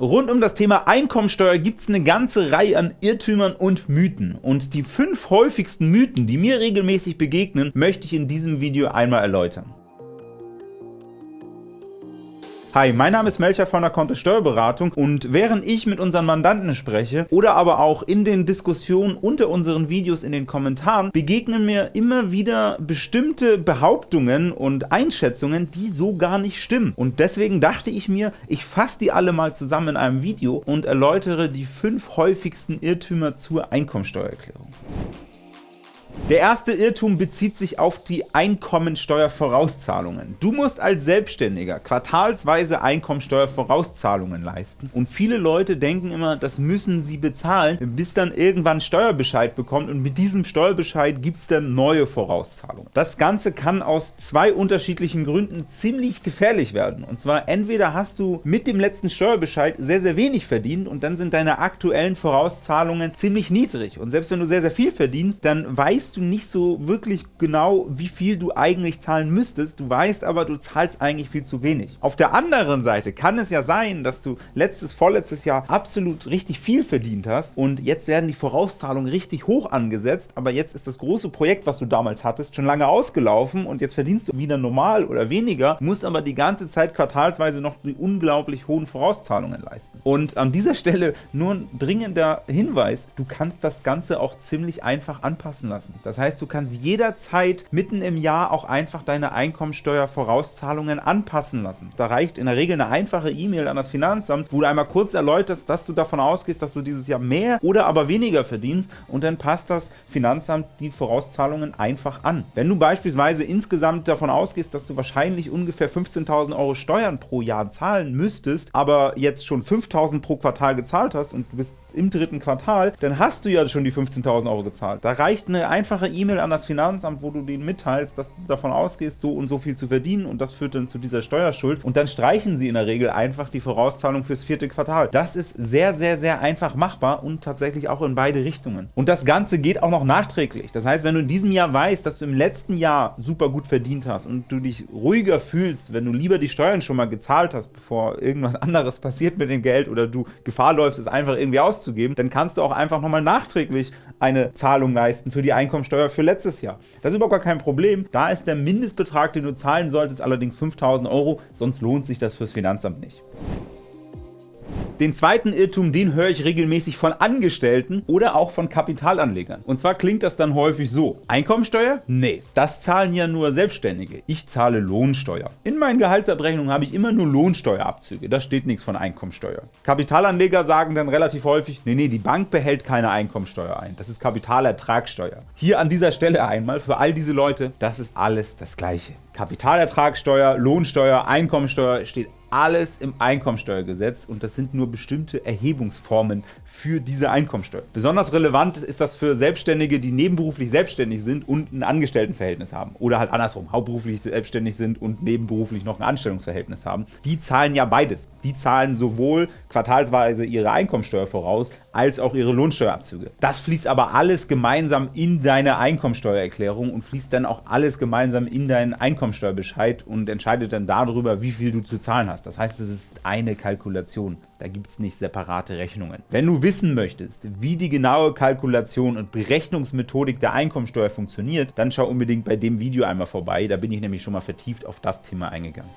Rund um das Thema Einkommensteuer gibt es eine ganze Reihe an Irrtümern und Mythen. Und die fünf häufigsten Mythen, die mir regelmäßig begegnen, möchte ich in diesem Video einmal erläutern. Hi, mein Name ist Melcher von der Kontist Steuerberatung und während ich mit unseren Mandanten spreche oder aber auch in den Diskussionen unter unseren Videos in den Kommentaren, begegnen mir immer wieder bestimmte Behauptungen und Einschätzungen, die so gar nicht stimmen. Und deswegen dachte ich mir, ich fasse die alle mal zusammen in einem Video und erläutere die fünf häufigsten Irrtümer zur Einkommensteuererklärung. Der erste Irrtum bezieht sich auf die Einkommensteuervorauszahlungen. Du musst als Selbstständiger quartalsweise Einkommensteuervorauszahlungen leisten und viele Leute denken immer, das müssen sie bezahlen, bis dann irgendwann Steuerbescheid bekommt und mit diesem Steuerbescheid gibt es dann neue Vorauszahlungen. Das Ganze kann aus zwei unterschiedlichen Gründen ziemlich gefährlich werden. Und zwar entweder hast du mit dem letzten Steuerbescheid sehr, sehr wenig verdient und dann sind deine aktuellen Vorauszahlungen ziemlich niedrig. Und selbst wenn du sehr, sehr viel verdienst, dann weißt du du nicht so wirklich genau, wie viel du eigentlich zahlen müsstest, du weißt aber, du zahlst eigentlich viel zu wenig. Auf der anderen Seite kann es ja sein, dass du letztes, vorletztes Jahr absolut richtig viel verdient hast und jetzt werden die Vorauszahlungen richtig hoch angesetzt, aber jetzt ist das große Projekt, was du damals hattest, schon lange ausgelaufen und jetzt verdienst du wieder normal oder weniger, musst aber die ganze Zeit quartalsweise noch die unglaublich hohen Vorauszahlungen leisten. Und an dieser Stelle nur ein dringender Hinweis, du kannst das Ganze auch ziemlich einfach anpassen lassen. Das heißt, du kannst jederzeit mitten im Jahr auch einfach deine Einkommensteuervorauszahlungen anpassen lassen. Da reicht in der Regel eine einfache E-Mail an das Finanzamt, wo du einmal kurz erläuterst, dass du davon ausgehst, dass du dieses Jahr mehr oder aber weniger verdienst und dann passt das Finanzamt die Vorauszahlungen einfach an. Wenn du beispielsweise insgesamt davon ausgehst, dass du wahrscheinlich ungefähr 15.000 Euro Steuern pro Jahr zahlen müsstest, aber jetzt schon 5.000 pro Quartal gezahlt hast und du bist im dritten Quartal, dann hast du ja schon die 15.000 Euro gezahlt. Da reicht eine einfache E-Mail an das Finanzamt, wo du denen mitteilst, dass du davon ausgehst, so und so viel zu verdienen und das führt dann zu dieser Steuerschuld und dann streichen sie in der Regel einfach die Vorauszahlung fürs vierte Quartal. Das ist sehr, sehr, sehr einfach machbar und tatsächlich auch in beide Richtungen. Und das Ganze geht auch noch nachträglich. Das heißt, wenn du in diesem Jahr weißt, dass du im letzten Jahr super gut verdient hast und du dich ruhiger fühlst, wenn du lieber die Steuern schon mal gezahlt hast, bevor irgendwas anderes passiert mit dem Geld oder du Gefahr läufst, es einfach irgendwie aus auszugeben, dann kannst du auch einfach nochmal nachträglich eine Zahlung leisten für die Einkommensteuer für letztes Jahr. Das ist überhaupt gar kein Problem. Da ist der Mindestbetrag, den du zahlen solltest, allerdings 5.000 Euro, sonst lohnt sich das fürs Finanzamt nicht. Den zweiten Irrtum, den höre ich regelmäßig von Angestellten oder auch von Kapitalanlegern. Und zwar klingt das dann häufig so. Einkommensteuer? Nee, das zahlen ja nur Selbstständige. Ich zahle Lohnsteuer. In meinen Gehaltsabrechnungen habe ich immer nur Lohnsteuerabzüge. Da steht nichts von Einkommensteuer. Kapitalanleger sagen dann relativ häufig, nee, nee, die Bank behält keine Einkommensteuer ein. Das ist Kapitalertragssteuer. Hier an dieser Stelle einmal für all diese Leute, das ist alles das Gleiche. Kapitalertragssteuer, Lohnsteuer, Einkommensteuer steht alles im Einkommensteuergesetz und das sind nur bestimmte Erhebungsformen für diese Einkommensteuer. Besonders relevant ist das für Selbstständige, die nebenberuflich selbstständig sind und ein Angestelltenverhältnis haben oder halt andersrum, hauptberuflich selbstständig sind und nebenberuflich noch ein Anstellungsverhältnis haben. Die zahlen ja beides. Die zahlen sowohl quartalsweise ihre Einkommensteuer voraus, als auch ihre Lohnsteuerabzüge. Das fließt aber alles gemeinsam in deine Einkommensteuererklärung und fließt dann auch alles gemeinsam in deinen Einkommensteuerbescheid und entscheidet dann darüber, wie viel du zu zahlen hast. Das heißt, es ist eine Kalkulation. Da gibt es nicht separate Rechnungen. Wenn du wissen möchtest, wie die genaue Kalkulation und Berechnungsmethodik der Einkommensteuer funktioniert, dann schau unbedingt bei dem Video einmal vorbei. Da bin ich nämlich schon mal vertieft auf das Thema eingegangen.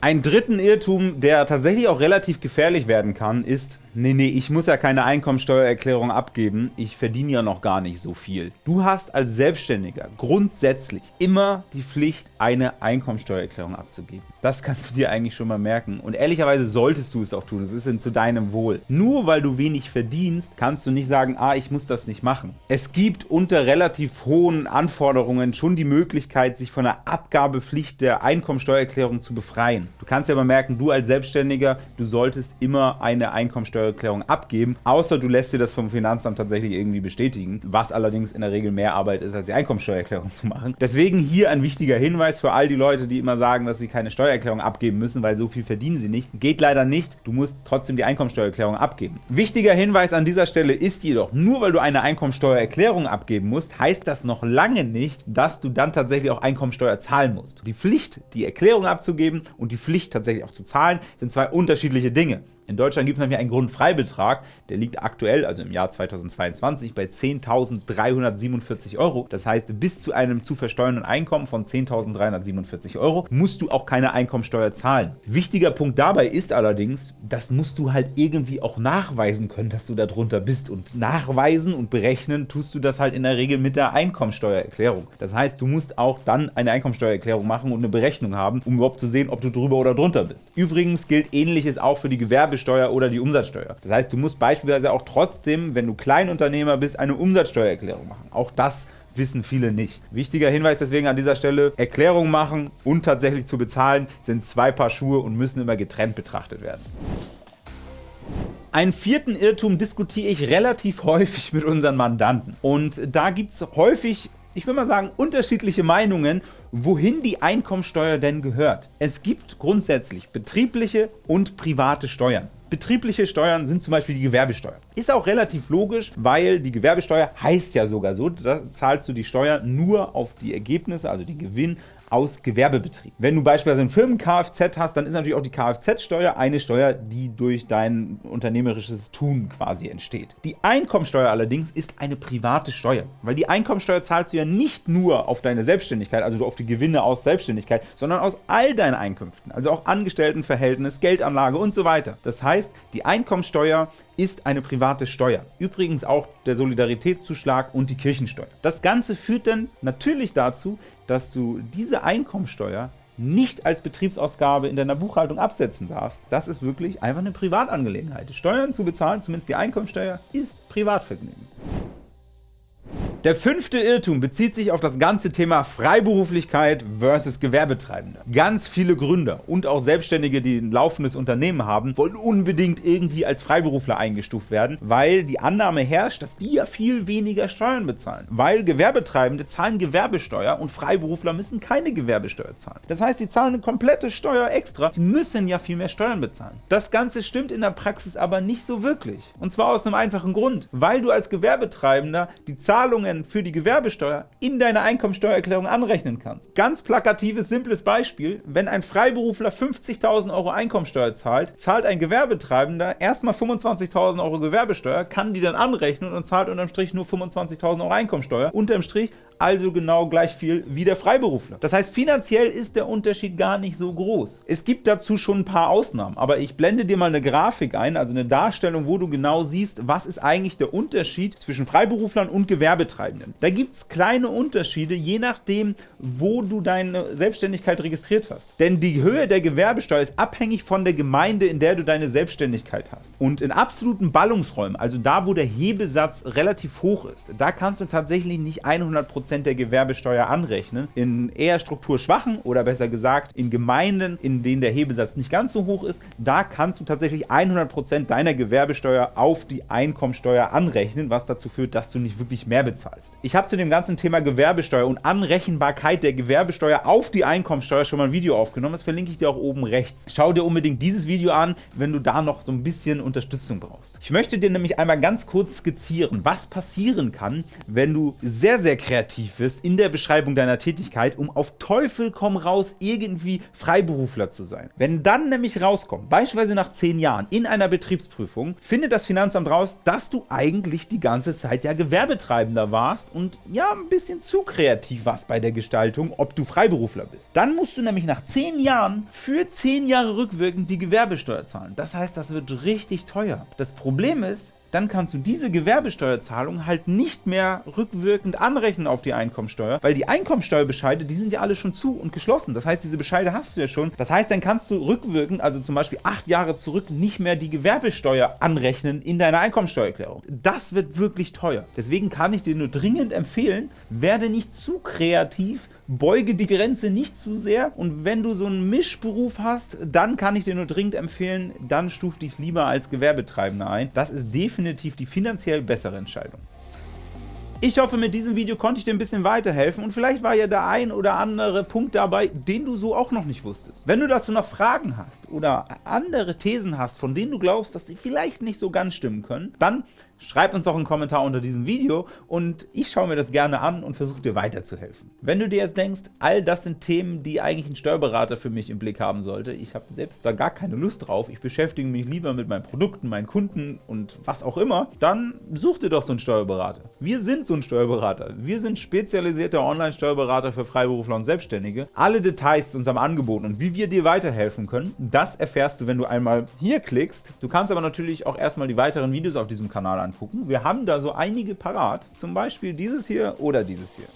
Ein dritten Irrtum, der tatsächlich auch relativ gefährlich werden kann, ist, nee, nee, ich muss ja keine Einkommensteuererklärung abgeben, ich verdiene ja noch gar nicht so viel. Du hast als Selbstständiger grundsätzlich immer die Pflicht, eine Einkommensteuererklärung abzugeben. Das kannst du dir eigentlich schon mal merken und ehrlicherweise solltest du es auch tun, es ist zu deinem Wohl. Nur weil du wenig verdienst, kannst du nicht sagen, ah, ich muss das nicht machen. Es gibt unter relativ hohen Anforderungen schon die Möglichkeit, sich von der Abgabepflicht der Einkommensteuererklärung zu befreien. Du kannst ja mal merken, du als Selbstständiger, du solltest immer eine Einkommensteuer Einkommensteuererklärung abgeben, außer du lässt dir das vom Finanzamt tatsächlich irgendwie bestätigen, was allerdings in der Regel mehr Arbeit ist, als die Einkommensteuererklärung zu machen. Deswegen hier ein wichtiger Hinweis für all die Leute, die immer sagen, dass sie keine Steuererklärung abgeben müssen, weil so viel verdienen sie nicht. Geht leider nicht, du musst trotzdem die Einkommensteuererklärung abgeben. Wichtiger Hinweis an dieser Stelle ist jedoch, nur weil du eine Einkommensteuererklärung abgeben musst, heißt das noch lange nicht, dass du dann tatsächlich auch Einkommensteuer zahlen musst. Die Pflicht, die Erklärung abzugeben und die Pflicht tatsächlich auch zu zahlen, sind zwei unterschiedliche Dinge. In Deutschland gibt es nämlich einen Grundfreibetrag, der liegt aktuell, also im Jahr 2022, bei 10.347 Euro. Das heißt, bis zu einem zu versteuernden Einkommen von 10.347 Euro musst du auch keine Einkommensteuer zahlen. Wichtiger Punkt dabei ist allerdings, das musst du halt irgendwie auch nachweisen können, dass du da drunter bist. Und nachweisen und berechnen tust du das halt in der Regel mit der Einkommensteuererklärung. Das heißt, du musst auch dann eine Einkommensteuererklärung machen und eine Berechnung haben, um überhaupt zu sehen, ob du drüber oder drunter bist. Übrigens gilt ähnliches auch für die Gewerbe Gewerbesteuer oder die Umsatzsteuer. Das heißt, du musst beispielsweise auch trotzdem, wenn du Kleinunternehmer bist, eine Umsatzsteuererklärung machen. Auch das wissen viele nicht. Wichtiger Hinweis deswegen an dieser Stelle, Erklärung machen und tatsächlich zu bezahlen sind zwei Paar Schuhe und müssen immer getrennt betrachtet werden. Einen vierten Irrtum diskutiere ich relativ häufig mit unseren Mandanten. Und da gibt es häufig ich würde mal sagen, unterschiedliche Meinungen, wohin die Einkommensteuer denn gehört. Es gibt grundsätzlich betriebliche und private Steuern. Betriebliche Steuern sind zum Beispiel die Gewerbesteuer. Ist auch relativ logisch, weil die Gewerbesteuer heißt ja sogar so, da zahlst du die Steuer nur auf die Ergebnisse, also den Gewinn aus Gewerbebetrieb. Wenn du beispielsweise ein Firmen-Kfz hast, dann ist natürlich auch die Kfz-Steuer eine Steuer, die durch dein unternehmerisches Tun quasi entsteht. Die Einkommensteuer allerdings ist eine private Steuer, weil die Einkommensteuer zahlst du ja nicht nur auf deine Selbstständigkeit, also auf die Gewinne aus Selbstständigkeit, sondern aus all deinen Einkünften, also auch Angestelltenverhältnis, Geldanlage und so weiter. Das heißt, die Einkommensteuer ist eine private Steuer. Übrigens auch der Solidaritätszuschlag und die Kirchensteuer. Das Ganze führt dann natürlich dazu, dass du diese Einkommensteuer nicht als Betriebsausgabe in deiner Buchhaltung absetzen darfst. Das ist wirklich einfach eine Privatangelegenheit. Steuern zu bezahlen, zumindest die Einkommensteuer, ist Privatvergnügen. Der fünfte Irrtum bezieht sich auf das ganze Thema Freiberuflichkeit versus Gewerbetreibende. Ganz viele Gründer und auch Selbstständige, die ein laufendes Unternehmen haben, wollen unbedingt irgendwie als Freiberufler eingestuft werden, weil die Annahme herrscht, dass die ja viel weniger Steuern bezahlen. Weil Gewerbetreibende zahlen Gewerbesteuer und Freiberufler müssen keine Gewerbesteuer zahlen. Das heißt, die zahlen eine komplette Steuer extra, sie müssen ja viel mehr Steuern bezahlen. Das Ganze stimmt in der Praxis aber nicht so wirklich. Und zwar aus einem einfachen Grund, weil du als Gewerbetreibender die Zahlungen Zahlungen für die Gewerbesteuer in deiner Einkommensteuererklärung anrechnen kannst. Ganz plakatives, simples Beispiel, wenn ein Freiberufler 50.000 Euro Einkommensteuer zahlt, zahlt ein Gewerbetreibender erstmal 25.000 Euro Gewerbesteuer, kann die dann anrechnen und zahlt unterm Strich nur 25.000 Euro Einkommensteuer. Unterm Strich also genau gleich viel wie der Freiberufler. Das heißt, finanziell ist der Unterschied gar nicht so groß. Es gibt dazu schon ein paar Ausnahmen, aber ich blende dir mal eine Grafik ein, also eine Darstellung, wo du genau siehst, was ist eigentlich der Unterschied zwischen Freiberuflern und Gewerbetreibenden. Da gibt es kleine Unterschiede, je nachdem, wo du deine Selbstständigkeit registriert hast. Denn die Höhe der Gewerbesteuer ist abhängig von der Gemeinde, in der du deine Selbstständigkeit hast. Und in absoluten Ballungsräumen, also da, wo der Hebesatz relativ hoch ist, da kannst du tatsächlich nicht 100% der Gewerbesteuer anrechnen. In eher strukturschwachen oder besser gesagt in Gemeinden, in denen der Hebesatz nicht ganz so hoch ist, da kannst du tatsächlich 100% deiner Gewerbesteuer auf die Einkommensteuer anrechnen, was dazu führt, dass du nicht wirklich mehr bezahlst. Ich habe zu dem ganzen Thema Gewerbesteuer und Anrechenbarkeit der Gewerbesteuer auf die Einkommensteuer schon mal ein Video aufgenommen. Das verlinke ich dir auch oben rechts. Schau dir unbedingt dieses Video an, wenn du da noch so ein bisschen Unterstützung brauchst. Ich möchte dir nämlich einmal ganz kurz skizzieren, was passieren kann, wenn du sehr, sehr kreativ aktiv wirst in der Beschreibung deiner Tätigkeit, um auf Teufel komm raus irgendwie Freiberufler zu sein. Wenn dann nämlich rauskommt, beispielsweise nach 10 Jahren in einer Betriebsprüfung, findet das Finanzamt raus, dass du eigentlich die ganze Zeit ja Gewerbetreibender warst und ja ein bisschen zu kreativ warst bei der Gestaltung, ob du Freiberufler bist. Dann musst du nämlich nach 10 Jahren für 10 Jahre rückwirkend die Gewerbesteuer zahlen. Das heißt, das wird richtig teuer. Das Problem ist, dann kannst du diese Gewerbesteuerzahlung halt nicht mehr rückwirkend anrechnen auf die Einkommensteuer, weil die Einkommensteuerbescheide, die sind ja alle schon zu und geschlossen. Das heißt, diese Bescheide hast du ja schon. Das heißt, dann kannst du rückwirkend, also zum Beispiel acht Jahre zurück, nicht mehr die Gewerbesteuer anrechnen in deiner Einkommensteuererklärung. Das wird wirklich teuer. Deswegen kann ich dir nur dringend empfehlen, werde nicht zu kreativ beuge die Grenze nicht zu sehr und wenn du so einen Mischberuf hast, dann kann ich dir nur dringend empfehlen, dann stuf dich lieber als Gewerbetreibender ein. Das ist definitiv die finanziell bessere Entscheidung. Ich hoffe, mit diesem Video konnte ich dir ein bisschen weiterhelfen und vielleicht war ja der ein oder andere Punkt dabei, den du so auch noch nicht wusstest. Wenn du dazu noch Fragen hast oder andere Thesen hast, von denen du glaubst, dass sie vielleicht nicht so ganz stimmen können, dann Schreib uns doch einen Kommentar unter diesem Video und ich schaue mir das gerne an und versuche dir weiterzuhelfen. Wenn du dir jetzt denkst, all das sind Themen, die eigentlich ein Steuerberater für mich im Blick haben sollte, ich habe selbst da gar keine Lust drauf, ich beschäftige mich lieber mit meinen Produkten, meinen Kunden und was auch immer, dann such dir doch so einen Steuerberater. Wir sind so ein Steuerberater. Wir sind spezialisierter Online-Steuerberater für Freiberufler und Selbstständige. Alle Details zu unserem Angebot und wie wir dir weiterhelfen können, das erfährst du, wenn du einmal hier klickst. Du kannst aber natürlich auch erstmal die weiteren Videos auf diesem Kanal anschauen angucken. Wir haben da so einige parat, zum Beispiel dieses hier oder dieses hier.